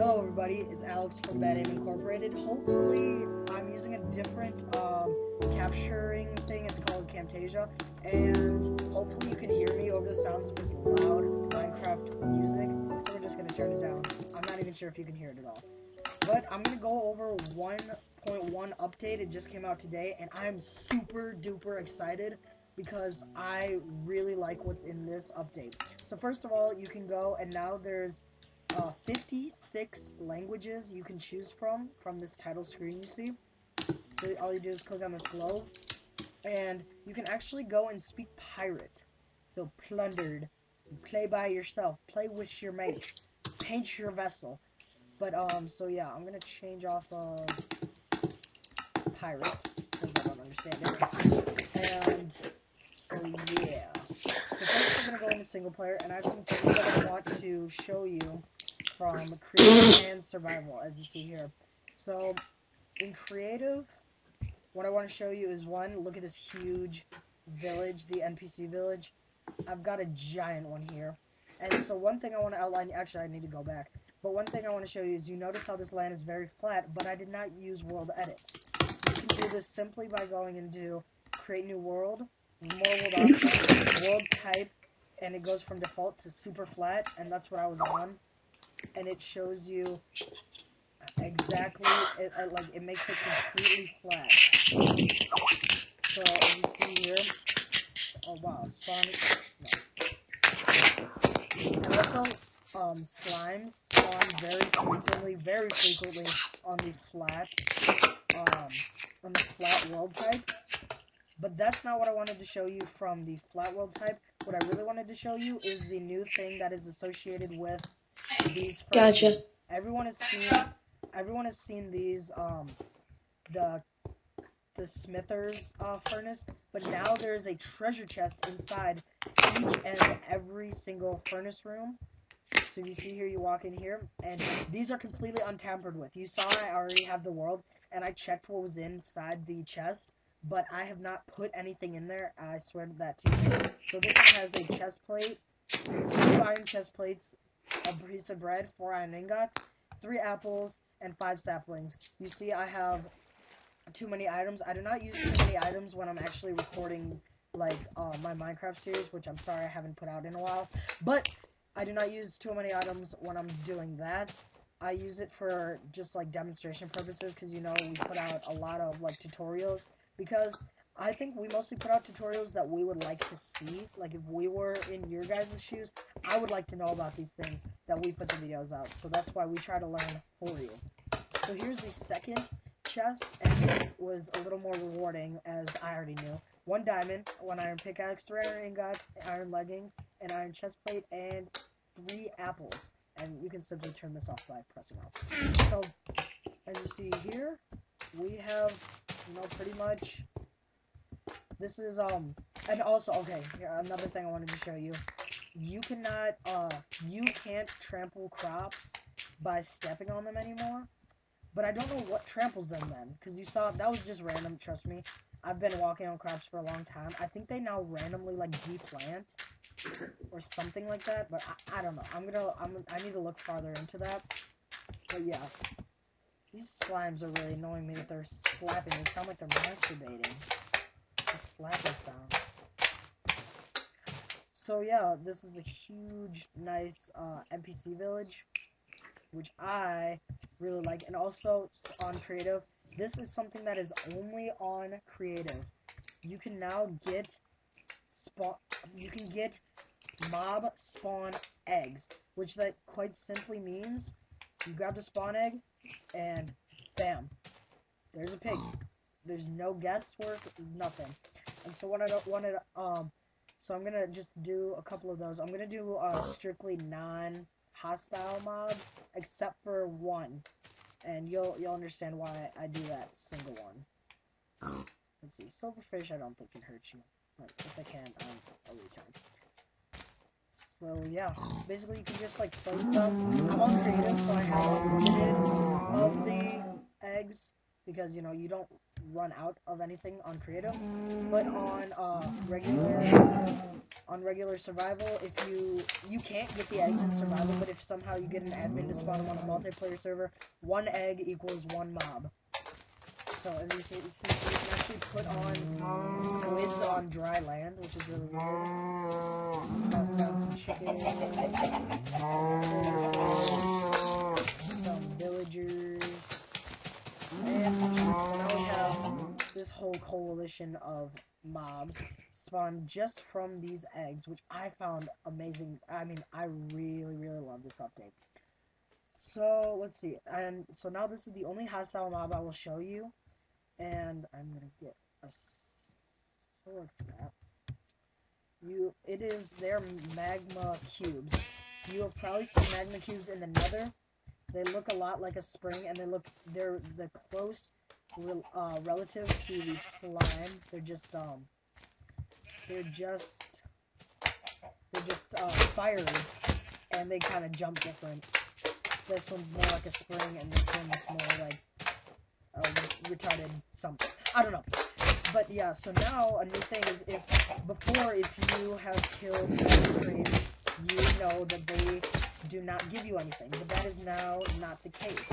Hello everybody, it's Alex from Bad Aim Incorporated. Hopefully I'm using a different um, capturing thing, it's called Camtasia, and hopefully you can hear me over the sounds of this loud Minecraft music, so we're just going to turn it down. I'm not even sure if you can hear it at all. But I'm going to go over 1.1 update, it just came out today, and I'm super duper excited because I really like what's in this update. So first of all, you can go, and now there's uh, 56 languages you can choose from from this title screen you see. So all you do is click on this globe, and you can actually go and speak pirate. So plundered, play by yourself, play with your mate, paint your vessel. But um, so yeah, I'm gonna change off uh, pirate because I don't understand it. And so yeah. So first we're gonna go into single player, and I have some things that I want to show you from creative and survival, as you see here. So, in creative, what I want to show you is one, look at this huge village, the NPC village. I've got a giant one here. And so one thing I want to outline, actually I need to go back, but one thing I want to show you is you notice how this land is very flat, but I did not use world edit. You can do this simply by going into create new world, world type, and it goes from default to super flat, and that's what I was on and it shows you exactly, it, it, like, it makes it completely flat. So, you see here, oh wow, spawn, no. Also, um, slimes spawn very frequently, very frequently on the flat, um, on the flat world type. But that's not what I wanted to show you from the flat world type. What I really wanted to show you is the new thing that is associated with these Gotcha. Everyone has seen everyone has seen these um the the Smithers uh, furnace, but now there's a treasure chest inside each and every single furnace room. So you see here, you walk in here, and these are completely untampered with. You saw I already have the world, and I checked what was inside the chest, but I have not put anything in there. I swear to that to you. So this one has a chest plate, two iron chest plates, a piece of bread, four iron ingots, three apples, and five saplings. You see, I have too many items. I do not use too many items when I'm actually recording, like, uh, my Minecraft series, which I'm sorry I haven't put out in a while. But I do not use too many items when I'm doing that. I use it for just, like, demonstration purposes, because, you know, we put out a lot of, like, tutorials, because I think we mostly put out tutorials that we would like to see. Like, if we were in your guys' shoes, I would like to know about these things that we put the videos out. So that's why we try to learn for you. So here's the second chest, and it was a little more rewarding, as I already knew. One diamond, one iron pickaxe, three iron ingots, iron leggings, an iron chest plate, and three apples. And you can simply turn this off by pressing off. So, as you see here, we have, you know, pretty much this is, um, and also, okay, here, another thing I wanted to show you. You cannot, uh, you can't trample crops by stepping on them anymore. But I don't know what tramples them then, because you saw, that was just random, trust me. I've been walking on crops for a long time. I think they now randomly, like, deplant, or something like that, but I, I don't know. I'm gonna, I'm, I need to look farther into that. But yeah. These slimes are really annoying me that they're slapping. They sound like they're masturbating The slapping sound. So yeah, this is a huge, nice uh, NPC village, which I really like. And also on creative, this is something that is only on creative. You can now get spawn. You can get mob spawn eggs, which that quite simply means you grab the spawn egg and bam, there's a pig. There's no guesswork, nothing. And so what I don't want to, um, so I'm gonna just do a couple of those. I'm gonna do uh, strictly non-hostile mobs, except for one, and you'll you'll understand why I do that single one. Let's see, silverfish I don't think can hurt you, but if I can, I'm a retard. So yeah, basically you can just like place them. I'm on creative, so I have limited of the eggs because you know you don't run out of anything on creative. But on uh, regular on regular survival, if you you can't get the eggs in survival, but if somehow you get an admin to spawn them on a multiplayer server, one egg equals one mob. So as you see, you can actually put on squids on dry land, which is really weird. Toss down some chicken, some some villagers, and some. So now we have this whole coalition of mobs spawned just from these eggs, which I found amazing. I mean, I really, really love this update. So, let's see. And so now this is the only hostile mob I will show you and I'm gonna get a sword for that. You, it is their magma cubes. You have probably seen magma cubes in the Nether. They look a lot like a spring, and they look they're the close uh, relative to the slime. They're just um, they're just they're just uh, fiery, and they kind of jump different. This one's more like a spring, and this one's more like retarded something. I don't know. But yeah, so now a new thing is if before if you have killed creams, you know that they do not give you anything. But that is now not the case.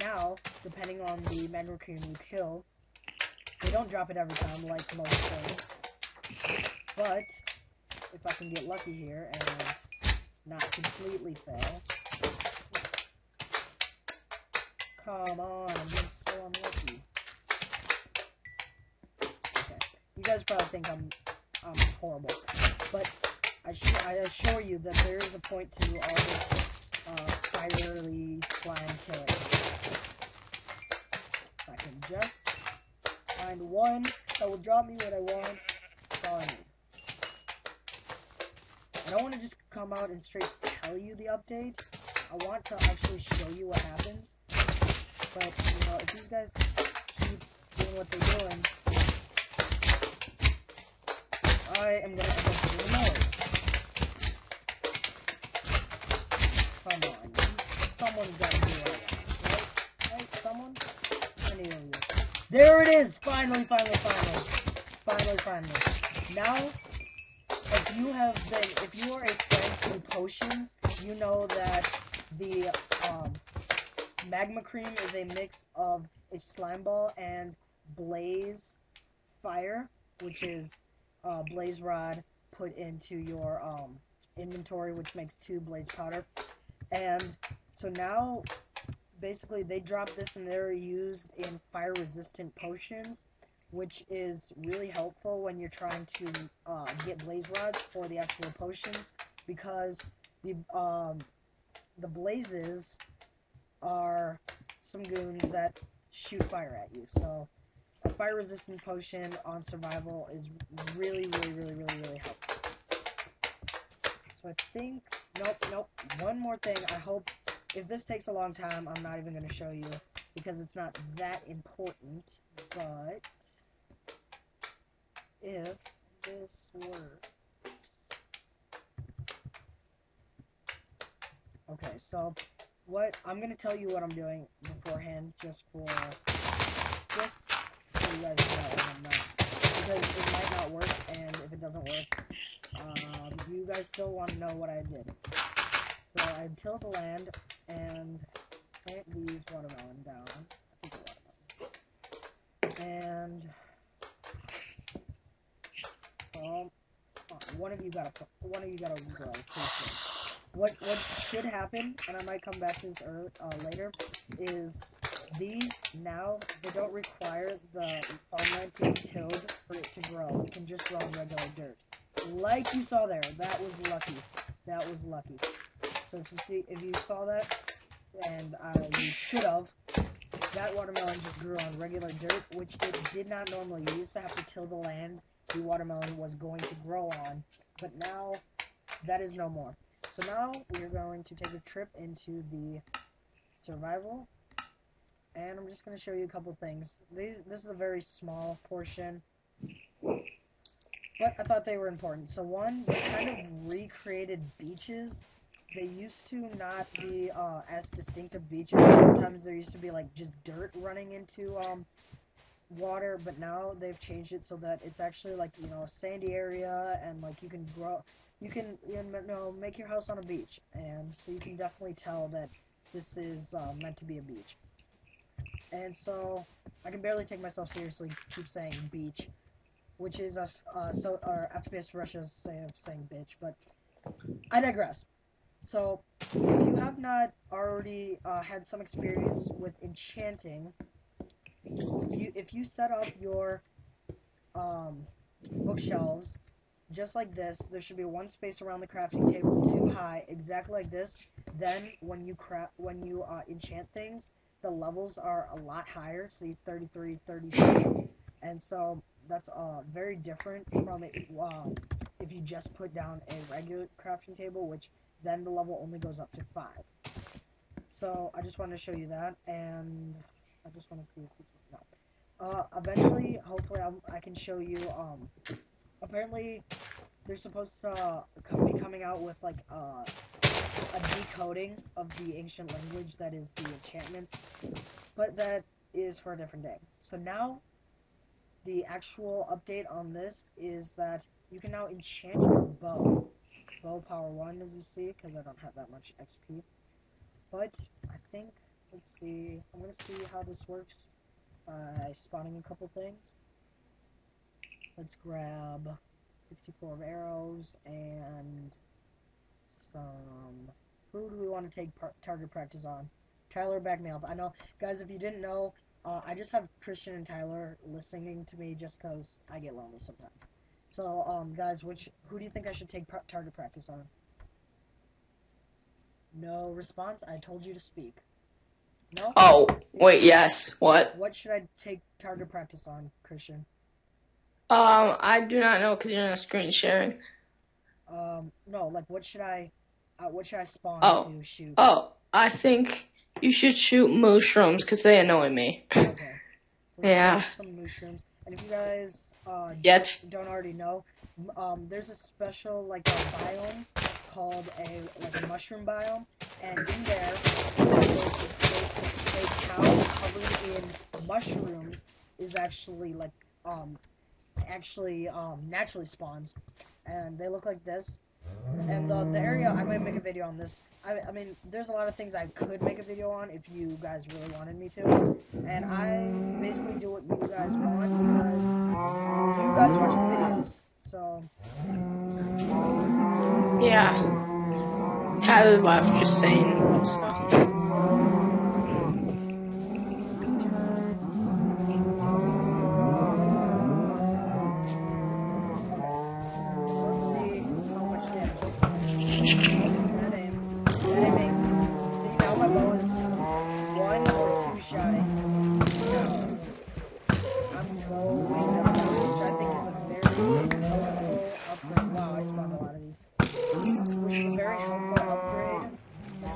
Now, depending on the cream you kill, they don't drop it every time like most things. But if I can get lucky here and not completely fail. Come on, I'm being so unlucky. Okay. You guys probably think I'm I'm horrible. But I, I assure you that there is a point to all this uh, fiery slime killing. I can just find one that will drop me what I want, that's I. I don't want to just come out and straight tell you the update. I want to actually show you what happens. But, you know, if these guys keep doing what they're doing, I am gonna end up doing more. Come on, someone's gotta do it. Right? Right? Someone? You. There it is! Finally, finally, finally. Finally, finally. Now, if you have been, if you are a friend to potions, you know that the, um, Magma Cream is a mix of a slime ball and blaze fire, which is uh, blaze rod put into your um, inventory, which makes two blaze powder. And so now, basically, they drop this and they're used in fire resistant potions, which is really helpful when you're trying to uh, get blaze rods for the actual potions because the um, the blazes are some goons that shoot fire at you. So a fire resistant potion on survival is really, really, really, really, really helpful. So I think, nope, nope, one more thing. I hope, if this takes a long time, I'm not even going to show you because it's not that important, but if this works. Okay, so what I'm gonna tell you what I'm doing beforehand, just for just so you guys know because it might not work, and if it doesn't work, um, you guys still want to know what I did. So I tilled the land and plant these watermelon down. Watermelon. And um, one of you gotta one of you gotta grow pretty soon what what should happen, and I might come back to this early, uh, later, is these now they don't require the farmland to be tilled for it to grow. It can just grow in regular dirt, like you saw there. That was lucky. That was lucky. So if you see, if you saw that, and uh, you should have, that watermelon just grew on regular dirt, which it did not normally. You used to have to till the land the watermelon was going to grow on, but now that is no more. So now we're going to take a trip into the survival. And I'm just going to show you a couple things. These, this is a very small portion. But I thought they were important. So one, they kind of recreated beaches they used to not be uh, as distinctive beaches. Sometimes there used to be like just dirt running into um, water, but now they've changed it so that it's actually like you know a sandy area and like you can grow, you can you know make your house on a beach, and so you can definitely tell that this is uh, meant to be a beach. And so I can barely take myself seriously. Keep saying beach, which is a uh, so or FPS Russia's way of saying bitch, but I digress. So, if you have not already uh, had some experience with enchanting, you, if you set up your um, bookshelves just like this, there should be one space around the crafting table too high, exactly like this. Then, when you craft, when you uh, enchant things, the levels are a lot higher. See, 33, 32, and so that's uh, very different from it. Uh, if you just put down a regular crafting table, which then the level only goes up to 5. So I just wanted to show you that, and I just want to see if this no. Uh, eventually, hopefully, I'm, i can show you. Um, apparently, they're supposed to uh, be coming out with like uh, a decoding of the ancient language that is the enchantments, but that is for a different day. So now, the actual update on this is that you can now enchant your bow bow power 1 as you see because I don't have that much XP. But I think, let's see, I'm going to see how this works by spawning a couple things. Let's grab 64 of arrows and some... Who do we want to take target practice on? Tyler, back me up. I know, guys, if you didn't know, uh, I just have Christian and Tyler listening to me just because I get lonely sometimes. So, um, guys, which who do you think I should take target practice on? No response. I told you to speak. No. Oh, wait. Yes. What? What should I take target practice on, Christian? Um, I do not know because you're not screen sharing. Um, no. Like, what should I? Uh, what should I spawn oh. to shoot? Oh, I think you should shoot mushrooms because they annoy me. okay. So yeah. Some mushrooms. And if you guys uh, Yet. don't already know, um, there's a special like a biome called a like a mushroom biome, and in there, a cow covered in mushrooms is actually like um actually um naturally spawns, and they look like this. And the, the area, I might make a video on this. I, I mean, there's a lot of things I could make a video on if you guys really wanted me to. And I basically do what you guys want because you guys watch the videos. So. Yeah. Tyler left just saying.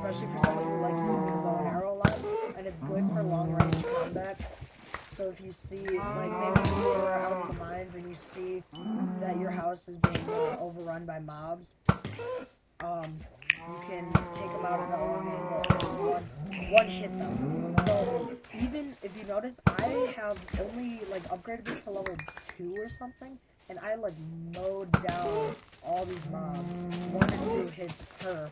Especially for someone who likes using the bow and arrow a and it's good for long range combat. So if you see, like maybe you're out in the mines and you see that your house is being uh, overrun by mobs, um, you can take them out at a long angle and one, one hit them. So even if you notice, I have only like upgraded this to level 2 or something, and I like mowed down all these mobs, one or two hits per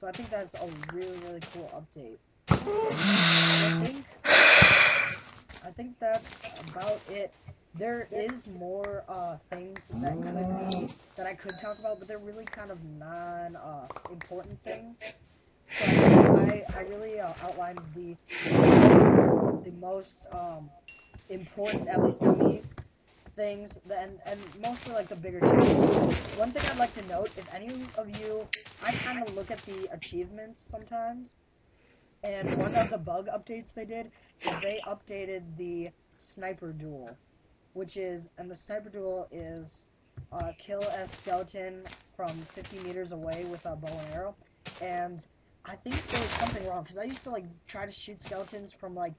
so I think that's a really, really cool update. I think, I think that's about it. There is more uh, things that could be that I could talk about, but they're really kind of non-important uh, things. So I, I, really uh, outlined the most, the most um, important, at least to me, things, and, and mostly like the bigger challenges. One thing I'd like to note, if any of you, I kind of look at the achievements sometimes, and one of the bug updates they did is they updated the sniper duel, which is, and the sniper duel is uh, kill a skeleton from 50 meters away with a bow and arrow, and I think there was something wrong, because I used to like try to shoot skeletons from like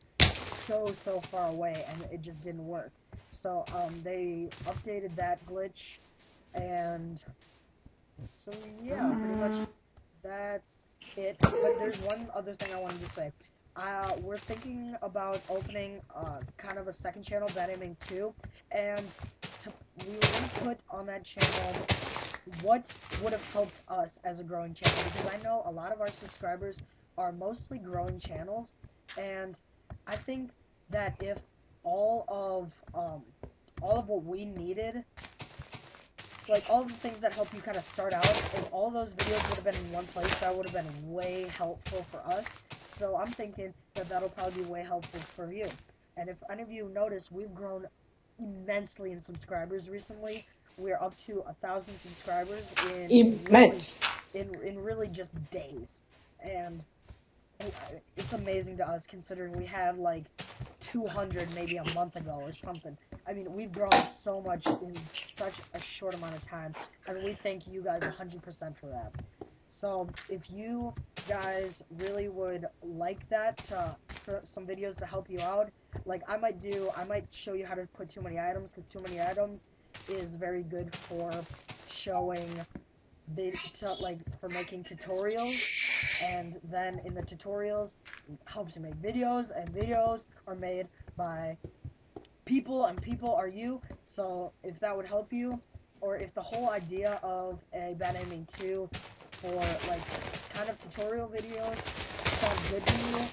so, so far away, and it just didn't work. So, um, they updated that glitch, and so, yeah, pretty much that's it. But there's one other thing I wanted to say. Uh, we're thinking about opening uh, kind of a second channel, Aiming 2, and to, we to put on that channel what would have helped us as a growing channel, because I know a lot of our subscribers are mostly growing channels, and I think that if all of um, all of what we needed like all the things that help you kind of start out, if all those videos would have been in one place, that would have been way helpful for us. So I'm thinking that that'll probably be way helpful for you. And if any of you notice, we've grown immensely in subscribers recently. We're up to a thousand subscribers in immense really, in in really just days, and it's amazing to us considering we had like 200 maybe a month ago or something. I mean, we've grown so much in such a short amount of time, and we thank you guys 100% for that. So, if you guys really would like that, to, for some videos to help you out, like I might do, I might show you how to put too many items, because too many items is very good for showing, like, for making tutorials, and then in the tutorials, helps you make videos, and videos are made by people and people are you. So if that would help you, or if the whole idea of a Bad Aiming 2 for like kind of tutorial videos sounds good to you,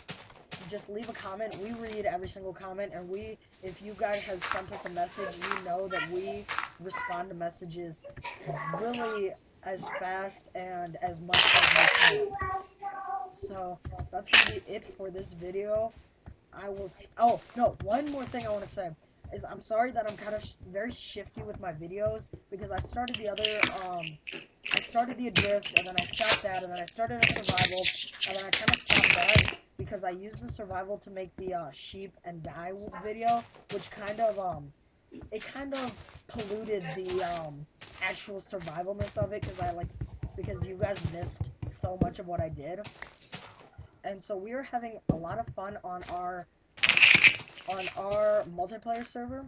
just leave a comment. We read every single comment, and we, if you guys have sent us a message, you know that we respond to messages really as fast and as much as I can. So that's gonna be it for this video. I will. oh no! One more thing I want to say is I'm sorry that I'm kind of sh very shifty with my videos because I started the other, um, I started the Adrift, and then I stopped that, and then I started a survival, and then I kind of stopped that because I used the survival to make the uh, sheep and die video, which kind of, um, it kind of polluted the um, actual survivalness of it because I like, because you guys missed so much of what I did. And so we were having a lot of fun on our on our multiplayer server.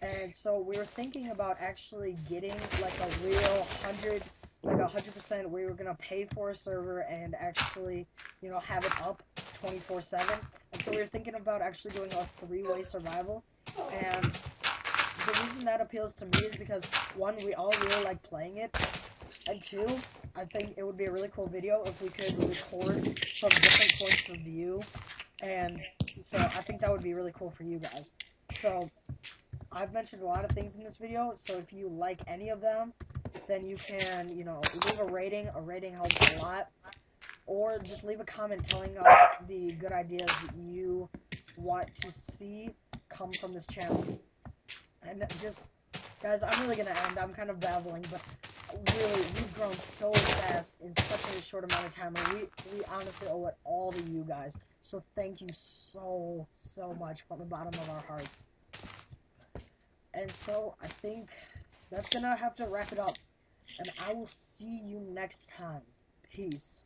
And so we were thinking about actually getting like a real hundred, like a hundred percent. We were gonna pay for a server and actually, you know, have it up 24/7. And so we were thinking about actually doing a three-way survival. And reason that appeals to me is because one, we all really like playing it, and two, I think it would be a really cool video if we could record from different points of view and so I think that would be really cool for you guys. So I've mentioned a lot of things in this video, so if you like any of them, then you can, you know, leave a rating. A rating helps a lot. Or just leave a comment telling us the good ideas you want to see come from this channel. And just, guys, I'm really to end. I'm kind of babbling, but really, we've grown so fast in such a short amount of time, and we, we honestly owe it all to you guys. So thank you so, so much from the bottom of our hearts. And so I think that's gonna have to wrap it up. And I will see you next time. Peace.